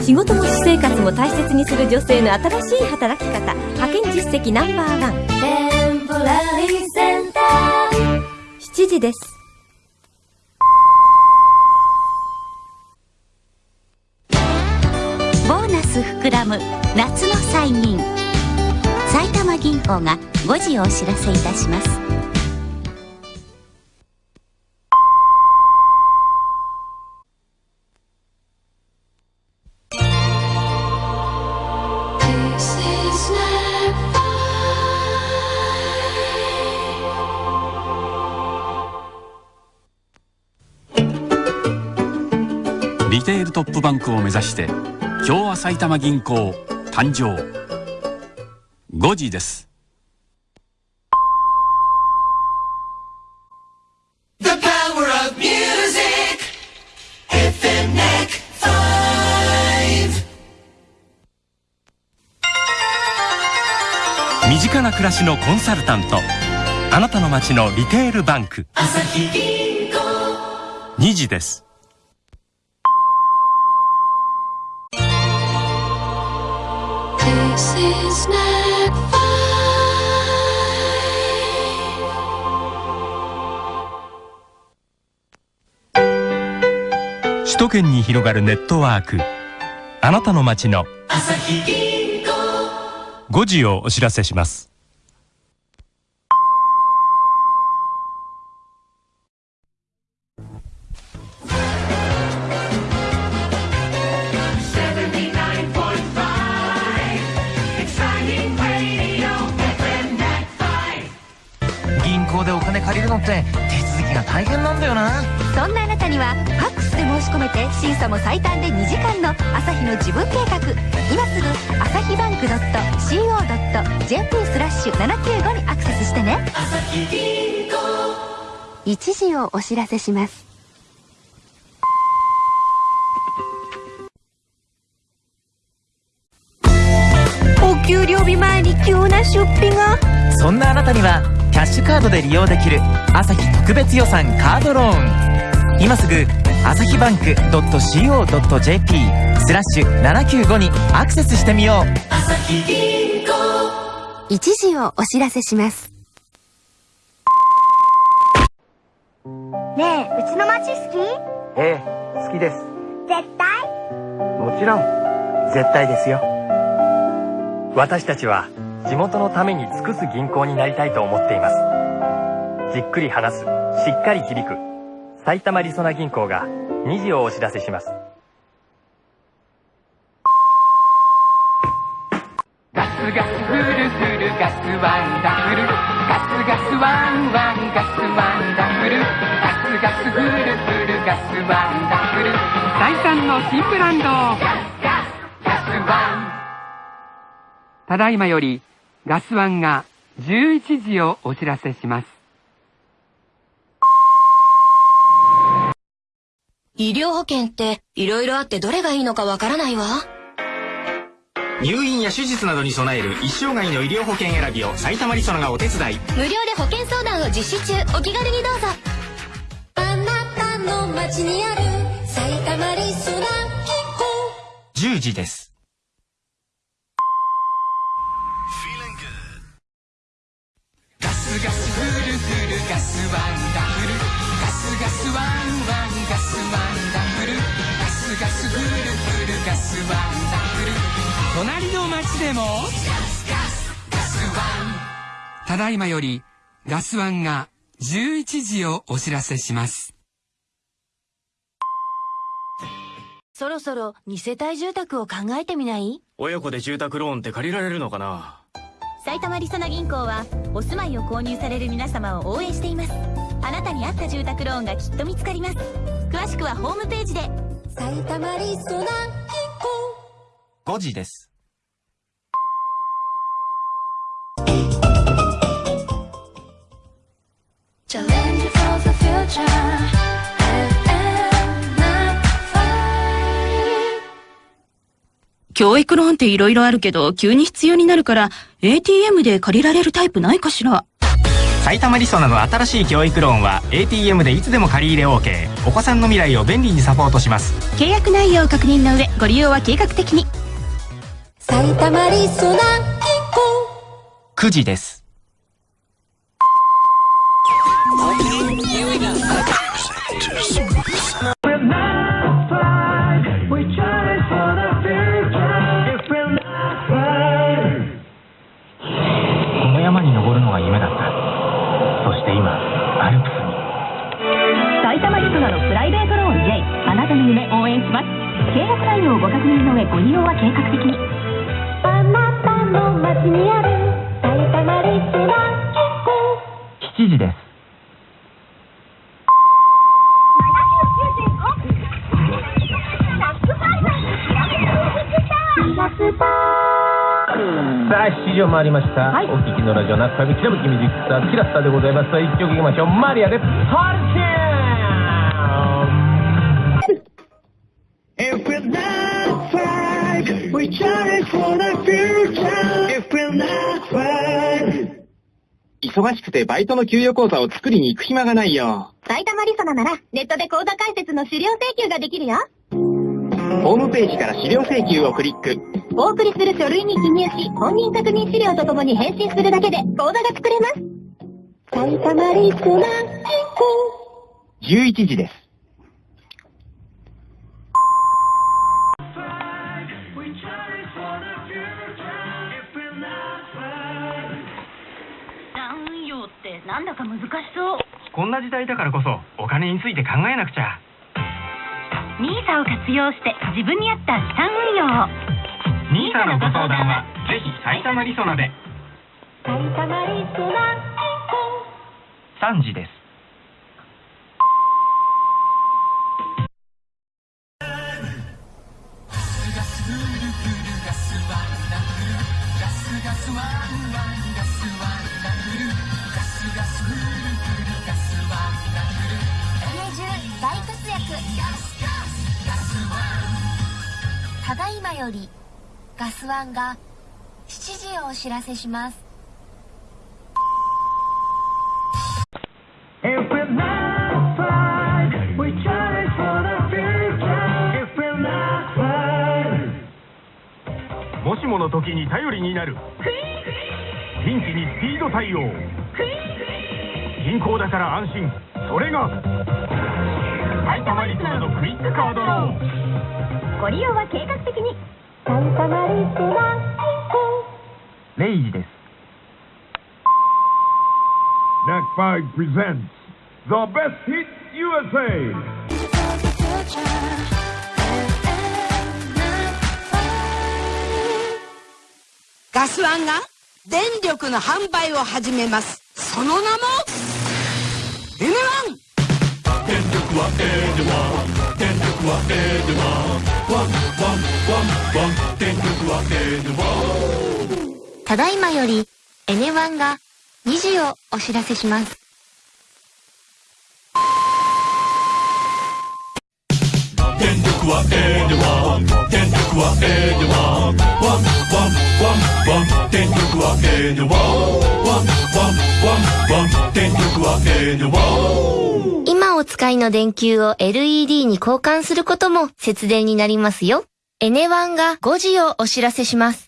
仕事も私生活も大切にする女性の新しい働き方。派遣実績ナンバーワン。テンポラリーセンター7時です。ボーナス膨らむ夏の祭銀埼玉銀行が5時をお知らせいたしますテールトップバンクを目指して今日は埼玉銀行誕生。5時です。身近な暮らしのコンサルタント。あなたの街のリテールバンク。2時です首都圏に広がるネットワーク。あなたの街の。5時をお知らせしますでお金借りるのって手続きが大変なんだよな。そんなあなたにはファックスで申し込めて審査も最短で2時間の朝日の自分計画。今すぐ朝日バンク .co.jp スラッシュ795にアクセスしてね。1時をお知らせします。お給料日前に急な出費が。そんなあなたにはキャッシュカードで利用できる朝日特別予算カードローン。今すぐ朝日バンク .co.jp スラッシュ795にアクセスしてみよう。1時をお知らせします。ねえうちの町好き？ええ好きです。絶対？もちろん絶対ですよ。私たちは地元のために尽くす銀行になりたいと思っています。じっくり話すしっかり響く埼玉りそな銀行が2時をお知らせします。ガスガスフルフルガスワンダフル。ガスガスワンワンガスワンダフル。ガスガスフルフルガスワンダフル。第三の新ブランドただいまよりガスワンが11時をお知らせします医療保険って色々あってどれがいいのかわからないわ。入院や手術などに備える一生涯の医療保険選びを埼玉りそながお手伝い無料で保険相談を実施中。お気軽にどうぞ。あなたの街にある埼玉りそな10時ですガスワンダフル。ガスガスワンワンガスワンダフル。ガスガスフルフル。ガスワンダフル。隣の町でも。ガスガスガスワン。ただいまよりガスワンが11時をお知らせします。そろそろ二世帯住宅を考えてみない？親子で住宅ローンって借りられるのかな？埼玉りそな銀行はお住まいを購入される皆様を応援しています。あなたに合った住宅ローンがきっと見つかります。詳しくはホームページで。埼玉りそな銀行。5時です教育ローンって色々あるけど、急に必要になるから、ATM で借りられるタイプないかしら？埼玉りそなの新しい教育ローンは ATM でいつでも借り入れ OK お子さんの未来を便利にサポートします。契約内容を確認の上ご利用は計画的に。埼玉リソナ銀行9時です契約内容をご確認の上ご利用は計画的に。あなたの街にある埼玉リソナ銀行7時です。さあ7時を回りました、お聞きのラジオ中上きらぶきミュージックスターキラスターでございます。一曲いきましょう。マリアです。ハリケー忙しくてバイトの給与口座を作りに行く暇がないよ。埼玉リソナならネットで口座開設の資料請求ができるよ。ホームページから資料請求をクリック。お送りする書類に記入し本人確認資料とともに返信するだけで口座が作れます。埼玉リソナ銀行。11時ですなんだか難しそう。こんな時代だからこそお金について考えなくちゃ。NISA を活用して自分に合った資産運用を。NISA のご相談はぜひ埼玉りそなで。埼玉リソナ銀行。3時ですよりガスワンが7時をお知らせします.もしもの時に頼りになる。ピンチにスピード対応。銀行だから安心。それが埼玉リソナのクイックカードローンご利用は計画的に。サンタマリスラ0時です。NAC5 presents The Best Hit USA ガスワンが電力の販売を始めます。その名も N1 電力は N1 電力は N1 ただいまよりエネワンが2時をお知らせします。電力はエネワン。電力はエネワンワンワンワン。ワン電力はエネワン。ワンワンワン電力はエネワン。今お使いの電球を LED に交換することも節電になりますよ。エネワンが5時をお知らせします。